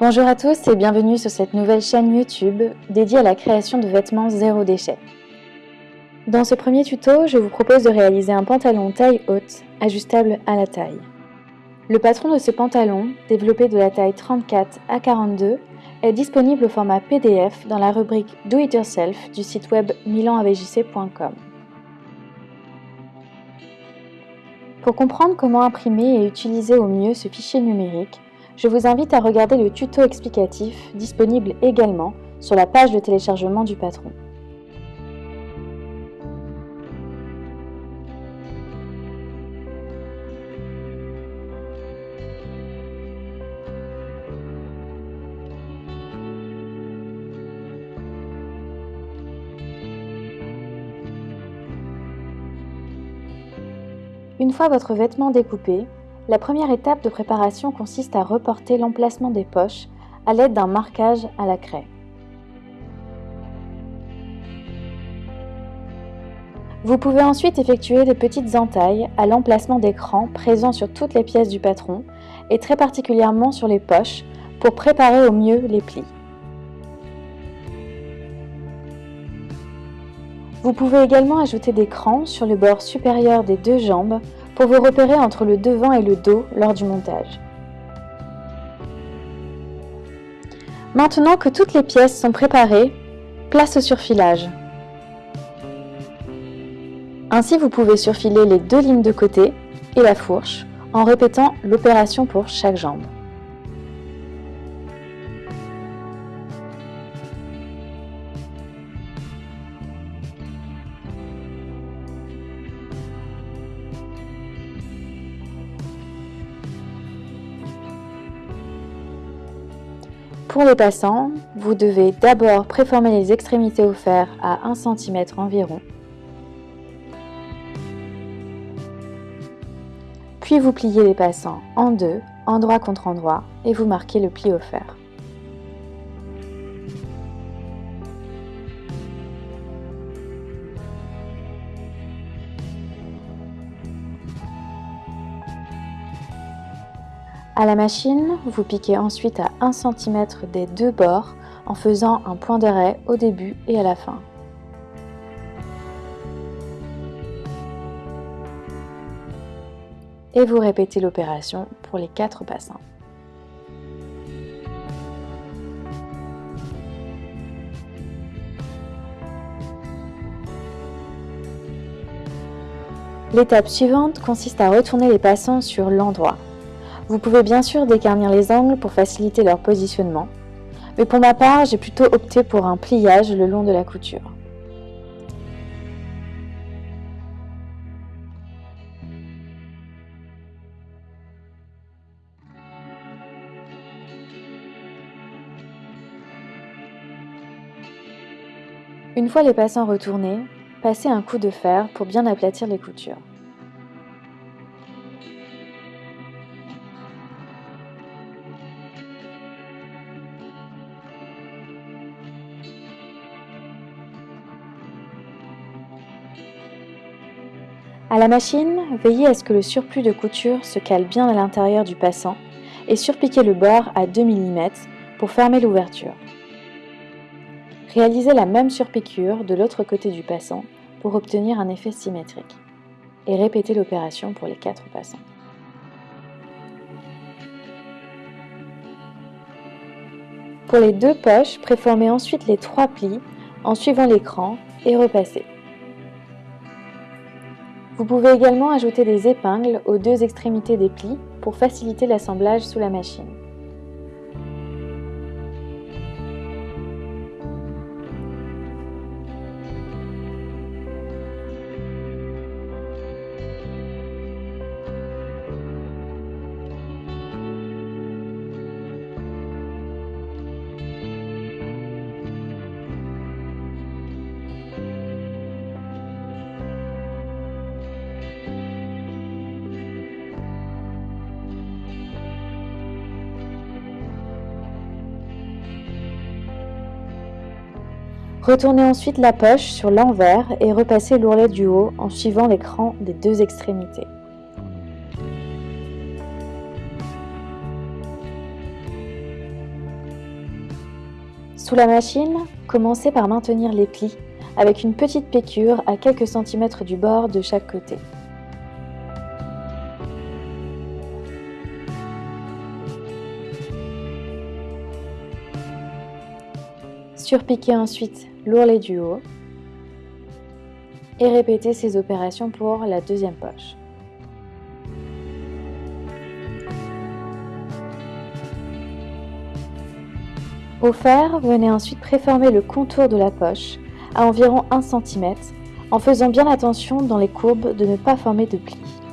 Bonjour à tous et bienvenue sur cette nouvelle chaîne YouTube dédiée à la création de vêtements zéro déchet. Dans ce premier tuto, je vous propose de réaliser un pantalon taille haute, ajustable à la taille. Le patron de ce pantalon, développé de la taille 34 à 42, est disponible au format PDF dans la rubrique Do It Yourself du site web milanavjc.com. Pour comprendre comment imprimer et utiliser au mieux ce fichier numérique, je vous invite à regarder le tuto explicatif disponible également sur la page de téléchargement du patron. Une fois votre vêtement découpé, la première étape de préparation consiste à reporter l'emplacement des poches à l'aide d'un marquage à la craie. Vous pouvez ensuite effectuer de petites entailles à l'emplacement d'écran présent sur toutes les pièces du patron et très particulièrement sur les poches pour préparer au mieux les plis. Vous pouvez également ajouter des crans sur le bord supérieur des deux jambes pour vous repérer entre le devant et le dos lors du montage. Maintenant que toutes les pièces sont préparées, place au surfilage. Ainsi, vous pouvez surfiler les deux lignes de côté et la fourche en répétant l'opération pour chaque jambe. Pour les passants, vous devez d'abord préformer les extrémités au fer à 1 cm environ. Puis vous pliez les passants en deux, endroit contre endroit, et vous marquez le pli au fer. À la machine, vous piquez ensuite à 1 cm des deux bords en faisant un point d'arrêt au début et à la fin. Et vous répétez l'opération pour les quatre passants. L'étape suivante consiste à retourner les passants sur l'endroit. Vous pouvez bien sûr décarnir les angles pour faciliter leur positionnement, mais pour ma part, j'ai plutôt opté pour un pliage le long de la couture. Une fois les passants retournés, passez un coup de fer pour bien aplatir les coutures. La machine, veillez à ce que le surplus de couture se cale bien à l'intérieur du passant et surpiquez le bord à 2 mm pour fermer l'ouverture. Réalisez la même surpiqûre de l'autre côté du passant pour obtenir un effet symétrique et répétez l'opération pour les quatre passants. Pour les deux poches, préformez ensuite les trois plis en suivant l'écran et repassez. Vous pouvez également ajouter des épingles aux deux extrémités des plis pour faciliter l'assemblage sous la machine. Retournez ensuite la poche sur l'envers et repassez l'ourlet du haut en suivant l'écran des deux extrémités. Sous la machine, commencez par maintenir les plis avec une petite piqûre à quelques centimètres du bord de chaque côté. Surpiquez ensuite l'ourlet du haut et répétez ces opérations pour la deuxième poche. Au fer, venez ensuite préformer le contour de la poche à environ 1 cm en faisant bien attention dans les courbes de ne pas former de plis.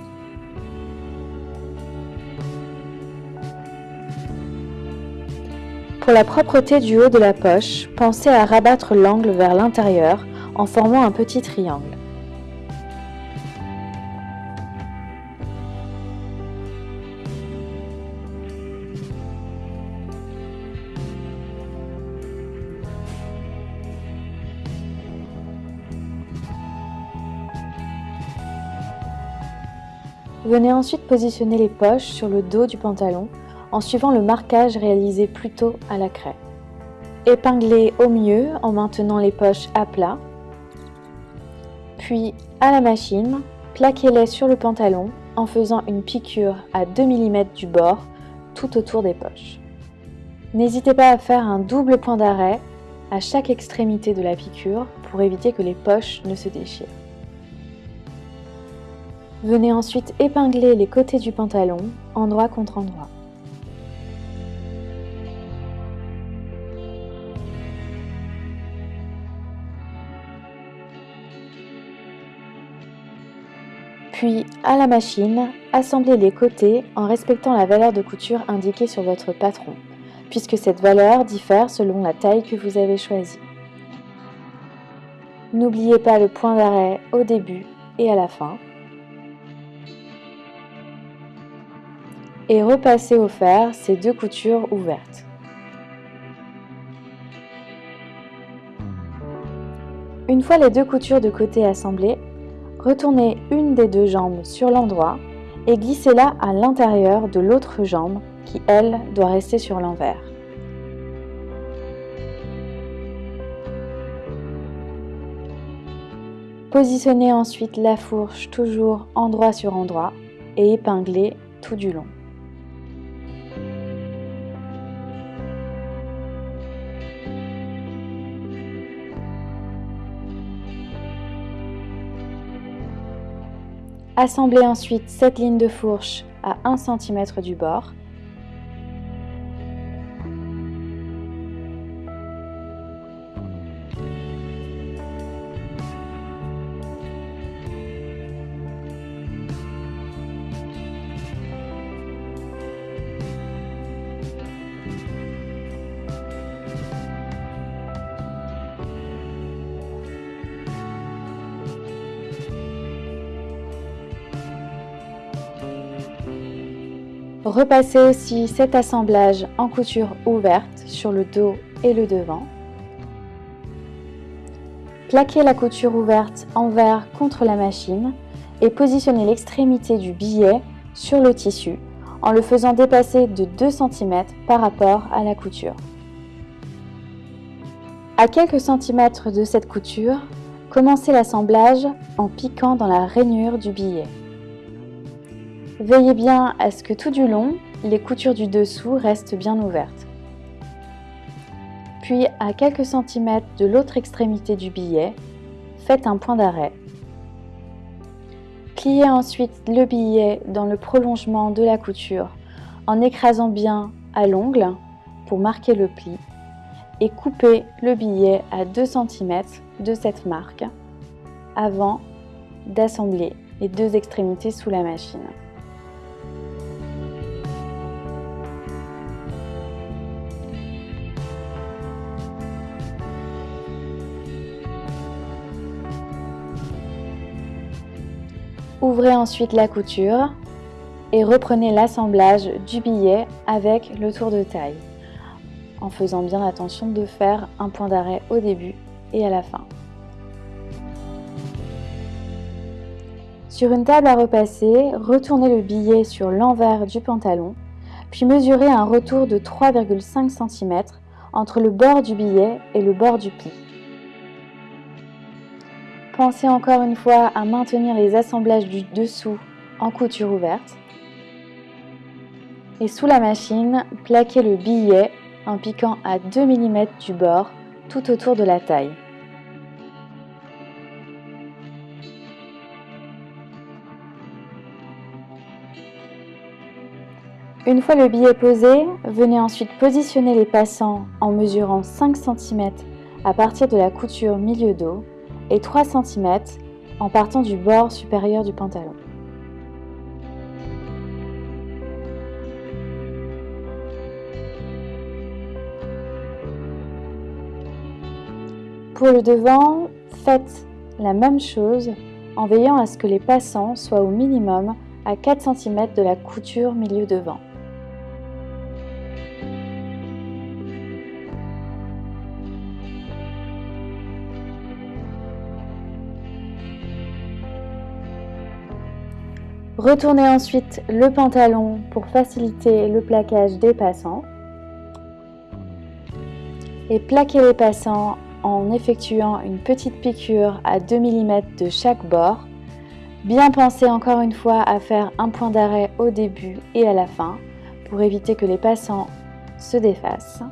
Pour la propreté du haut de la poche, pensez à rabattre l'angle vers l'intérieur en formant un petit triangle. Venez ensuite positionner les poches sur le dos du pantalon en suivant le marquage réalisé plus tôt à la craie. Épinglez au mieux en maintenant les poches à plat. Puis, à la machine, plaquez-les sur le pantalon en faisant une piqûre à 2 mm du bord tout autour des poches. N'hésitez pas à faire un double point d'arrêt à chaque extrémité de la piqûre pour éviter que les poches ne se déchirent. Venez ensuite épingler les côtés du pantalon, endroit contre endroit. Puis, à la machine, assemblez les côtés en respectant la valeur de couture indiquée sur votre patron, puisque cette valeur diffère selon la taille que vous avez choisie. N'oubliez pas le point d'arrêt au début et à la fin, et repassez au fer ces deux coutures ouvertes. Une fois les deux coutures de côté assemblées, retournez une des deux jambes sur l'endroit et glissez-la à l'intérieur de l'autre jambe qui, elle, doit rester sur l'envers. Positionnez ensuite la fourche toujours endroit sur endroit et épinglez tout du long. Assemblez ensuite cette ligne de fourche à 1 cm du bord Repassez aussi cet assemblage en couture ouverte sur le dos et le devant. Plaquez la couture ouverte envers contre la machine et positionnez l'extrémité du billet sur le tissu en le faisant dépasser de 2 cm par rapport à la couture. À quelques centimètres de cette couture, commencez l'assemblage en piquant dans la rainure du billet. Veillez bien à ce que tout du long, les coutures du dessous restent bien ouvertes. Puis, à quelques centimètres de l'autre extrémité du billet, faites un point d'arrêt. Pliez ensuite le billet dans le prolongement de la couture en écrasant bien à l'ongle pour marquer le pli et coupez le billet à 2 cm de cette marque avant d'assembler les deux extrémités sous la machine. Ouvrez ensuite la couture et reprenez l'assemblage du billet avec le tour de taille, en faisant bien attention de faire un point d'arrêt au début et à la fin. Sur une table à repasser, retournez le billet sur l'envers du pantalon, puis mesurez un retour de 3,5 cm entre le bord du billet et le bord du pli. Pensez encore une fois à maintenir les assemblages du dessous en couture ouverte. Et sous la machine, plaquez le billet en piquant à 2 mm du bord tout autour de la taille. Une fois le billet posé, venez ensuite positionner les passants en mesurant 5 cm à partir de la couture milieu dos et 3 cm en partant du bord supérieur du pantalon. Pour le devant, faites la même chose en veillant à ce que les passants soient au minimum à 4 cm de la couture milieu devant. Retournez ensuite le pantalon pour faciliter le plaquage des passants. Et plaquez les passants en effectuant une petite piqûre à 2 mm de chaque bord. Bien penser encore une fois à faire un point d'arrêt au début et à la fin pour éviter que les passants se défassent.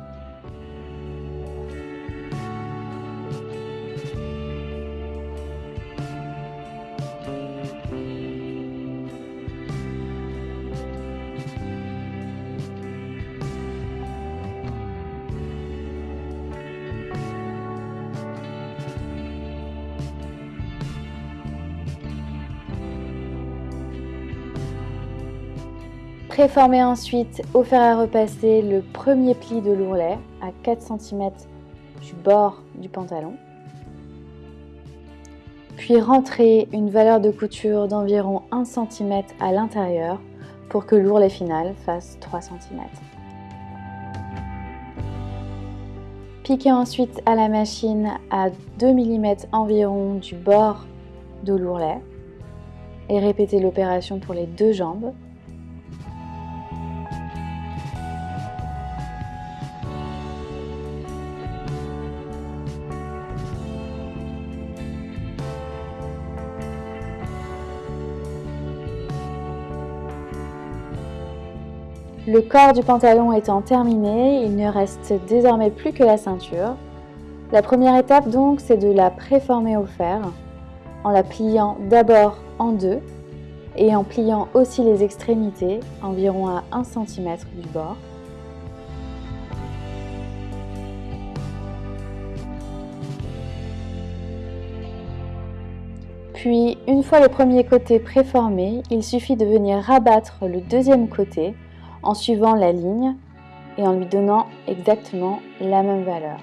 Préformez ensuite au fer à repasser le premier pli de l'ourlet à 4 cm du bord du pantalon. Puis rentrez une valeur de couture d'environ 1 cm à l'intérieur pour que l'ourlet final fasse 3 cm. Piquez ensuite à la machine à 2 mm environ du bord de l'ourlet et répétez l'opération pour les deux jambes. Le corps du pantalon étant terminé, il ne reste désormais plus que la ceinture. La première étape donc, c'est de la préformer au fer en la pliant d'abord en deux et en pliant aussi les extrémités environ à 1 cm du bord. Puis, une fois le premier côté préformé, il suffit de venir rabattre le deuxième côté en suivant la ligne et en lui donnant exactement la même valeur.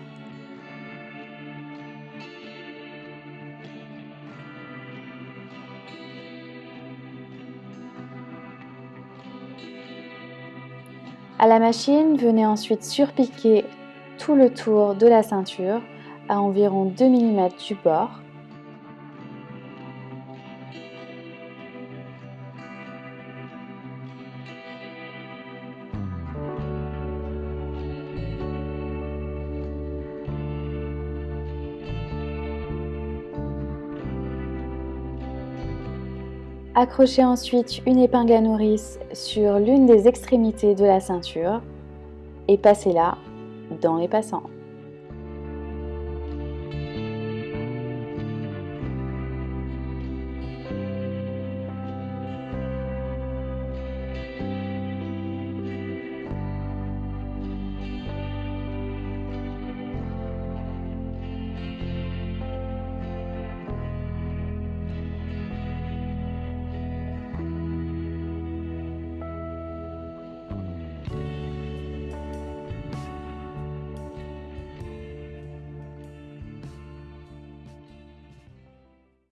À la machine, venez ensuite surpiquer tout le tour de la ceinture à environ 2 mm du bord Accrochez ensuite une épingle à nourrice sur l'une des extrémités de la ceinture et passez-la dans les passants.